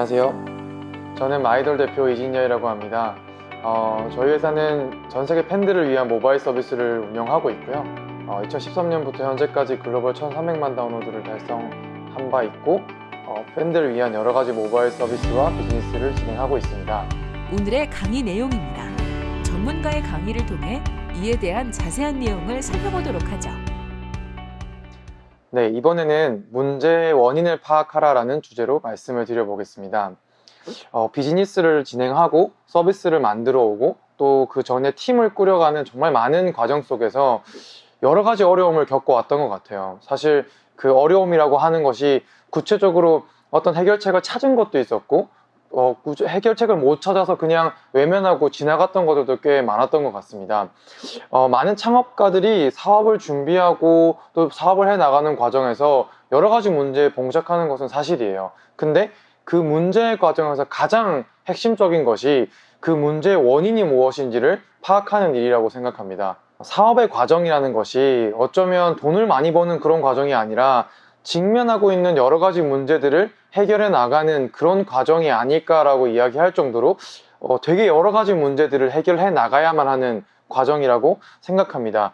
안녕하세요. 저는 마이돌 대표 이진여이라고 합니다. 어, 저희 회사는 전 세계 팬들을 위한 모바일 서비스를 운영하고 있고요. 어, 2013년부터 현재까지 글로벌 1,300만 다운로드를 달성한 바 있고 어, 팬들을 위한 여러 가지 모바일 서비스와 비즈니스를 진행하고 있습니다. 오늘의 강의 내용입니다. 전문가의 강의를 통해 이에 대한 자세한 내용을 살펴보도록 하죠. 네, 이번에는 문제의 원인을 파악하라라는 주제로 말씀을 드려보겠습니다. 어, 비즈니스를 진행하고 서비스를 만들어 오고 또 그 전에 팀을 꾸려가는 정말 많은 과정 속에서 여러 가지 어려움을 겪어왔던 것 같아요. 사실 그 어려움이라고 하는 것이 구체적으로 어떤 해결책을 찾은 것도 있었고 어, 해결책을 못 찾아서 그냥 외면하고 지나갔던 것들도 꽤 많았던 것 같습니다. 어, 많은 창업가들이 사업을 준비하고 또 사업을 해 나가는 과정에서 여러 가지 문제에 봉착하는 것은 사실이에요. 근데 그 문제 과정에서 가장 핵심적인 것이 그 문제의 원인이 무엇인지를 파악하는 일이라고 생각합니다. 사업의 과정이라는 것이 어쩌면 돈을 많이 버는 그런 과정이 아니라 직면하고 있는 여러 가지 문제들을 해결해 나가는 그런 과정이 아닐까라고 이야기할 정도로 어, 되게 여러 가지 문제들을 해결해 나가야만 하는 과정이라고 생각합니다.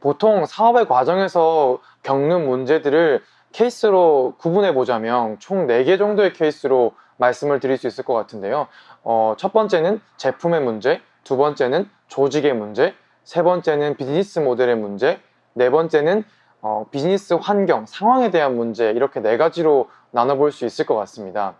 보통 사업의 과정에서 겪는 문제들을 케이스로 구분해 보자면 총 4개 정도의 케이스로 말씀을 드릴 수 있을 것 같은데요. 어, 첫 번째는 제품의 문제, 두 번째는 조직의 문제, 세 번째는 비즈니스 모델의 문제, 네 번째는 어, 비즈니스 환경, 상황에 대한 문제 이렇게 네 가지로 나눠볼 수 있을 것 같습니다.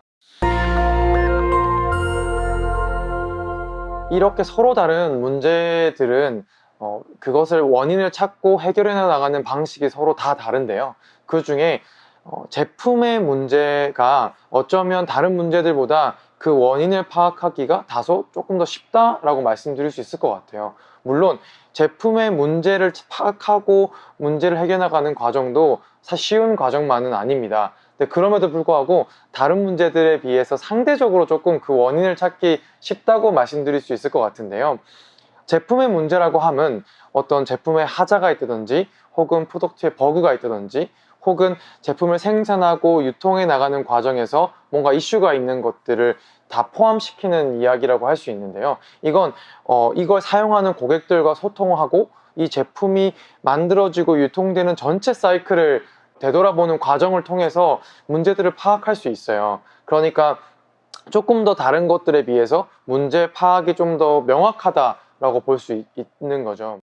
이렇게 서로 다른 문제들은 어, 그것을 원인을 찾고 해결해 나가는 방식이 서로 다 다른데요. 그 중에 어, 제품의 문제가 어쩌면 다른 문제들보다 그 원인을 파악하기가 다소 조금 더 쉽다라고 말씀드릴 수 있을 것 같아요. 물론 제품의 문제를 파악하고 문제를 해결해나가는 과정도 쉬운 과정만은 아닙니다. 근데 그럼에도 불구하고 다른 문제들에 비해서 상대적으로 조금 그 원인을 찾기 쉽다고 말씀드릴 수 있을 것 같은데요. 제품의 문제라고 함은 어떤 제품에 하자가 있다든지 혹은 product에 버그가 있다든지 혹은 제품을 생산하고 유통해 나가는 과정에서 뭔가 이슈가 있는 것들을 다 포함시키는 이야기라고 할 수 있는데요. 이건 어, 이걸 사용하는 고객들과 소통하고 이 제품이 만들어지고 유통되는 전체 사이클을 되돌아보는 과정을 통해서 문제들을 파악할 수 있어요. 그러니까 조금 더 다른 것들에 비해서 문제 파악이 좀 더 명확하다라고 볼 수 있는 거죠.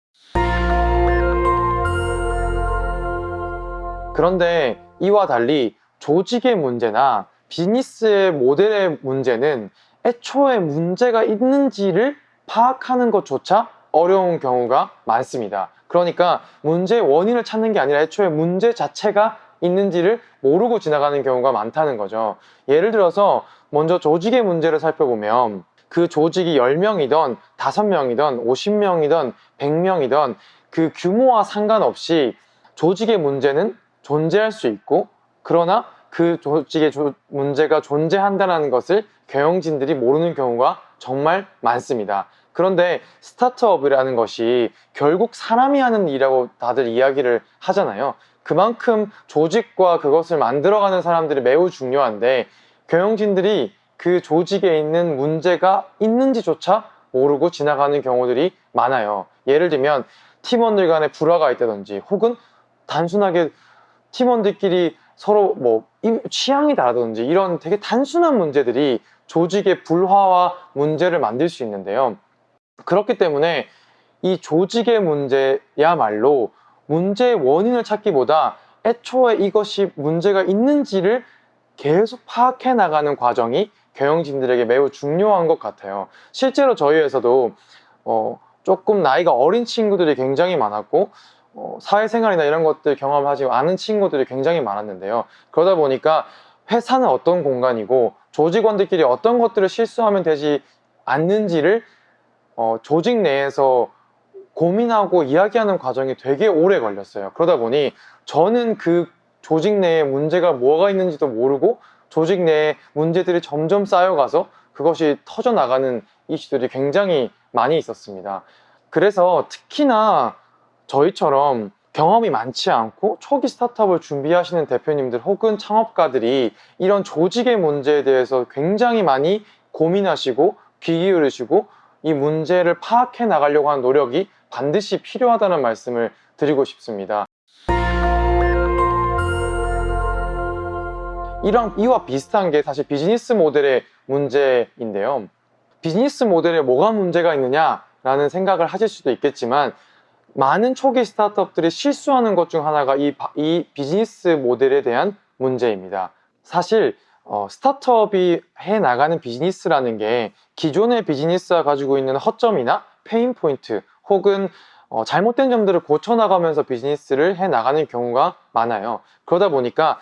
그런데 이와 달리 조직의 문제나 비즈니스의 모델의 문제는 애초에 문제가 있는지를 파악하는 것조차 어려운 경우가 많습니다. 그러니까 문제의 원인을 찾는 게 아니라 애초에 문제 자체가 있는지를 모르고 지나가는 경우가 많다는 거죠. 예를 들어서 먼저 조직의 문제를 살펴보면 그 조직이 10명이던 5명이던 50명이던 100명이던 그 규모와 상관없이 조직의 문제는 존재할 수 있고 그러나 그 조직의 조- 문제가 존재한다는 것을 경영진들이 모르는 경우가 정말 많습니다. 그런데 스타트업이라는 것이 결국 사람이 하는 일이라고 다들 이야기를 하잖아요. 그만큼 조직과 그것을 만들어가는 사람들이 매우 중요한데 경영진들이 그 조직에 있는 문제가 있는지조차 모르고 지나가는 경우들이 많아요. 예를 들면 팀원들 간에 불화가 있다든지 혹은 단순하게 팀원들끼리 서로 뭐 임- 취향이 다르든지 이런 되게 단순한 문제들이 조직의 불화와 문제를 만들 수 있는데요. 그렇기 때문에 이 조직의 문제야말로 문제의 원인을 찾기보다 애초에 이것이 문제가 있는지를 계속 파악해 나가는 과정이 경영진들에게 매우 중요한 것 같아요. 실제로 저희 회사도 어, 조금 나이가 어린 친구들이 굉장히 많았고 어, 사회생활이나 이런 것들 경험하지 않은 친구들이 굉장히 많았는데요. 그러다 보니까 회사는 어떤 공간이고 조직원들끼리 어떤 것들을 실수하면 되지 않는지를 어, 조직 내에서 고민하고 이야기하는 과정이 되게 오래 걸렸어요. 그러다 보니 저는 그 조직 내에 문제가 뭐가 있는지도 모르고 조직 내에 문제들이 점점 쌓여가서 그것이 터져나가는 이슈들이 굉장히 많이 있었습니다. 그래서 특히나 저희처럼 경험이 많지 않고 초기 스타트업을 준비하시는 대표님들 혹은 창업가들이 이런 조직의 문제에 대해서 굉장히 많이 고민하시고 귀 기울이시고 이 문제를 파악해 나가려고 하는 노력이 반드시 필요하다는 말씀을 드리고 싶습니다. 이런 이와 비슷한 게 사실 비즈니스 모델의 문제인데요. 비즈니스 모델에 뭐가 문제가 있느냐라는 생각을 하실 수도 있겠지만 많은 초기 스타트업들이 실수하는 것 중 하나가 이, 바- 이 비즈니스 모델에 대한 문제입니다. 사실 어, 스타트업이 해 나가는 비즈니스라는 게 기존의 비즈니스가 가지고 있는 허점이나 pain point 혹은 어, 잘못된 점들을 고쳐 나가면서 비즈니스를 해 나가는 경우가 많아요. 그러다 보니까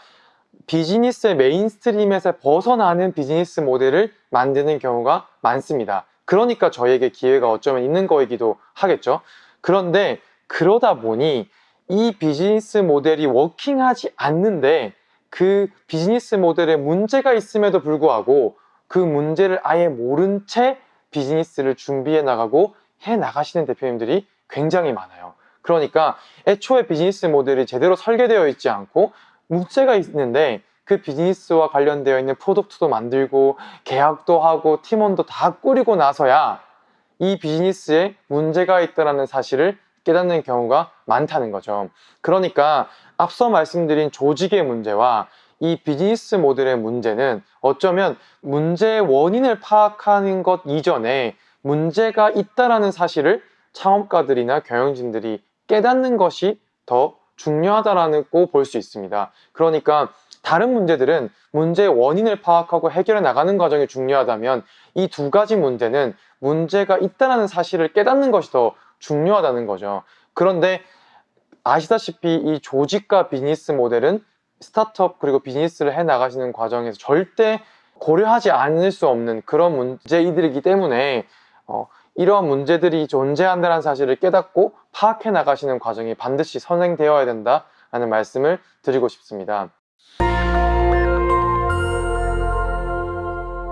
비즈니스의 mainstream에서 벗어나는 비즈니스 모델을 만드는 경우가 많습니다. 그러니까 저희에게 기회가 어쩌면 있는 거이기도 하겠죠. 그런데 그러다 보니 이 비즈니스 모델이 working하지 않는데 그 비즈니스 모델에 문제가 있음에도 불구하고 그 문제를 아예 모른 채 비즈니스를 준비해 나가고 해 나가시는 대표님들이 굉장히 많아요. 그러니까 애초에 비즈니스 모델이 제대로 설계되어 있지 않고 문제가 있는데 그 비즈니스와 관련되어 있는 product도 만들고 계약도 하고 팀원도 다 꾸리고 나서야 이 비즈니스에 문제가 있다는 사실을 깨닫는 경우가 많다는 거죠. 그러니까 앞서 말씀드린 조직의 문제와 이 비즈니스 모델의 문제는 어쩌면 문제의 원인을 파악하는 것 이전에 문제가 있다라는 사실을 창업가들이나 경영진들이 깨닫는 것이 더 중요하다라고 볼수 있습니다. 그러니까 다른 문제들은 문제의 원인을 파악하고 해결해 나가는 과정이 중요하다면 이 두 가지 문제는 문제가 있다는 사실을 깨닫는 것이 더 중요하다는 거죠. 그런데 아시다시피 이 조직과 비즈니스 모델은 스타트업 그리고 비즈니스를 해 나가시는 과정에서 절대 고려하지 않을 수 없는 그런 문제이들이기 때문에 어, 이러한 문제들이 존재한다는 사실을 깨닫고 파악해 나가시는 과정이 반드시 선행되어야 된다라는 말씀을 드리고 싶습니다.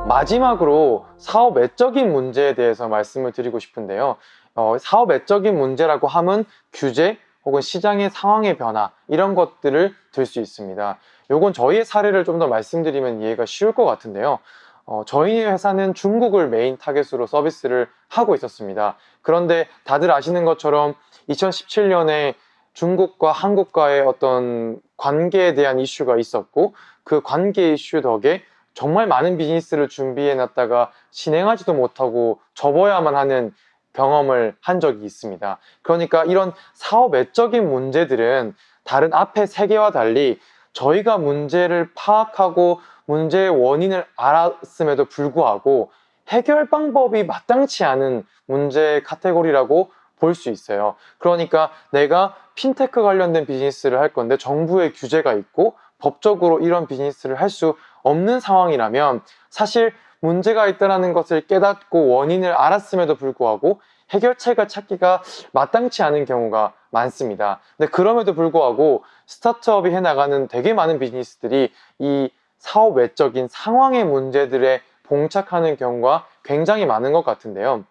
마지막으로 사업 외적인 문제에 대해서 말씀을 드리고 싶은데요. 어, 사업 외적인 문제라고 함은 규제 혹은 시장의 상황의 변화 이런 것들을 들 수 있습니다. 요건 저희의 사례를 좀 더 말씀드리면 이해가 쉬울 것 같은데요. 어, 저희 회사는 중국을 main target으로 서비스를 하고 있었습니다. 그런데 다들 아시는 것처럼 2017년에 중국과 한국과의 어떤 관계에 대한 이슈가 있었고 그 관계 이슈 덕에 정말 많은 비즈니스를 준비해 놨다가 진행하지도 못하고 접어야만 하는 경험을 한 적이 있습니다. 그러니까 이런 사업 외적인 문제들은 다른 앞에 세 개와 달리 저희가 문제를 파악하고 문제의 원인을 알았음에도 불구하고 해결 방법이 마땅치 않은 문제 카테고리라고 볼 수 있어요. 그러니까 내가 핀테크 관련된 비즈니스를 할 건데 정부의 규제가 있고 법적으로 이런 비즈니스를 할 수 없는 상황이라면 사실 문제가 있다는 것을 깨닫고 원인을 알았음에도 불구하고 해결책을 찾기가 마땅치 않은 경우가 많습니다. 근데 그럼에도 불구하고 스타트업이 해나가는 되게 많은 비즈니스들이 이 사업 외적인 상황의 문제들에 봉착하는 경우가 굉장히 많은 것 같은데요.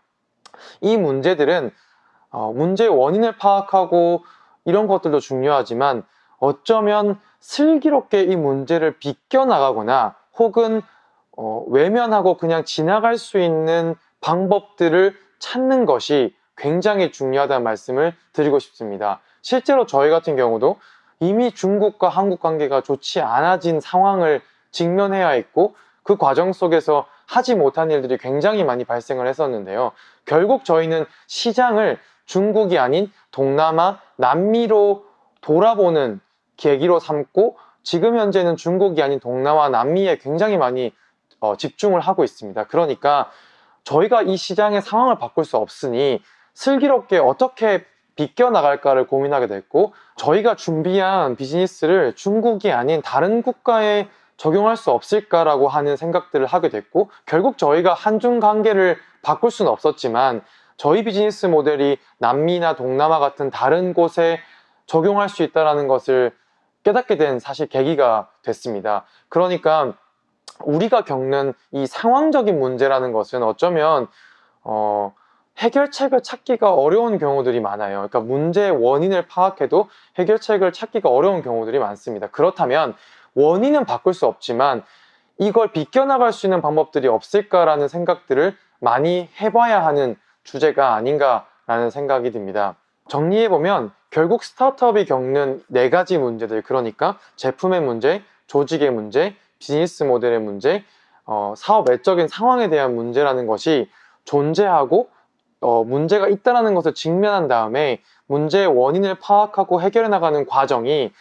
이 문제들은 어, 문제의 원인을 파악하고 이런 것들도 중요하지만 어쩌면 슬기롭게 이 문제를 비껴나가거나 혹은 어, 외면하고 그냥 지나갈 수 있는 방법들을 찾는 것이 굉장히 중요하다는 말씀을 드리고 싶습니다. 실제로 저희 같은 경우도 이미 중국과 한국 관계가 좋지 않아진 상황을 직면해야 했고 그 과정 속에서 하지 못한 일들이 굉장히 많이 발생을 했었는데요. 결국 저희는 시장을 중국이 아닌 동남아, 남미로 돌아보는 계기로 삼고 지금 현재는 중국이 아닌 동남아, 남미에 굉장히 많이 어, 집중을 하고 있습니다. 그러니까 저희가 이 시장의 상황을 바꿀 수 없으니 슬기롭게 어떻게 비껴나갈까를 고민하게 됐고 저희가 준비한 비즈니스를 중국이 아닌 다른 국가에 적용할 수 없을까라고 하는 생각들을 하게 됐고 결국 저희가 한중 관계를 바꿀 수는 없었지만 저희 비즈니스 모델이 남미나 동남아 같은 다른 곳에 적용할 수 있다는 것을 깨닫게 된 사실 계기가 됐습니다. 그러니까 우리가 겪는 이 상황적인 문제라는 것은 어쩌면 어, 해결책을 찾기가 어려운 경우들이 많아요. 그러니까 문제의 원인을 파악해도 해결책을 찾기가 어려운 경우들이 많습니다. 그렇다면 원인은 바꿀 수 없지만 이걸 비껴나갈 수 있는 방법들이 없을까라는 생각들을 많이 해봐야 하는 주제가 아닌가라는 생각이 듭니다. 정리해보면 결국 스타트업이 겪는 네 가지 문제들, 그러니까 제품의 문제, 조직의 문제, 비즈니스 모델의 문제, 어, 사업 외적인 상황에 대한 문제라는 것이 존재하고 어, 문제가 있다는 것을 직면한 다음에 문제의 원인을 파악하고 해결해 나가는 과정이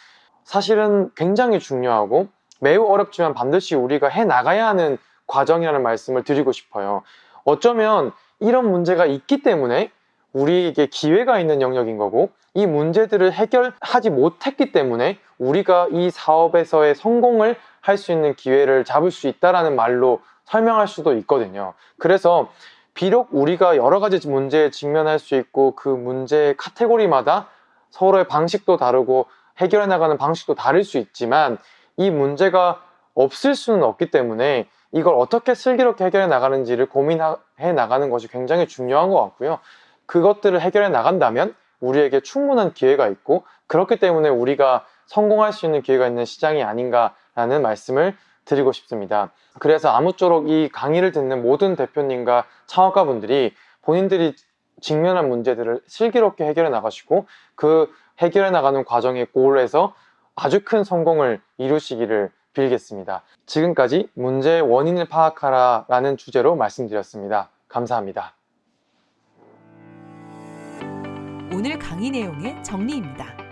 사실은 굉장히 중요하고 매우 어렵지만 반드시 우리가 해 나가야 하는 과정이라는 말씀을 드리고 싶어요. 어쩌면 이런 문제가 있기 때문에 우리에게 기회가 있는 영역인 거고 이 문제들을 해결하지 못했기 때문에 우리가 이 사업에서의 성공을 할 수 있는 기회를 잡을 수 있다라는 말로 설명할 수도 있거든요. 그래서 비록 우리가 여러 가지 문제에 직면할 수 있고 그 문제의 카테고리마다 서로의 방식도 다르고 해결해 나가는 방식도 다를 수 있지만 이 문제가 없을 수는 없기 때문에 이걸 어떻게 슬기롭게 해결해 나가는지를 고민해 나가는 것이 굉장히 중요한 것 같고요. 그것들을 해결해 나간다면 우리에게 충분한 기회가 있고 그렇기 때문에 우리가 성공할 수 있는 기회가 있는 시장이 아닌가라는 말씀을 드리고 싶습니다. 그래서 아무쪼록 이 강의를 듣는 모든 대표님과 창업가분들이 본인들이 직면한 문제들을 슬기롭게 해결해 나가시고 그 해결해 나가는 과정의 골에서 아주 큰 성공을 이루시기를 빌겠습니다. 지금까지 문제의 원인을 파악하라 라는 주제로 말씀드렸습니다. 감사합니다. 오늘 강의 내용의 정리입니다.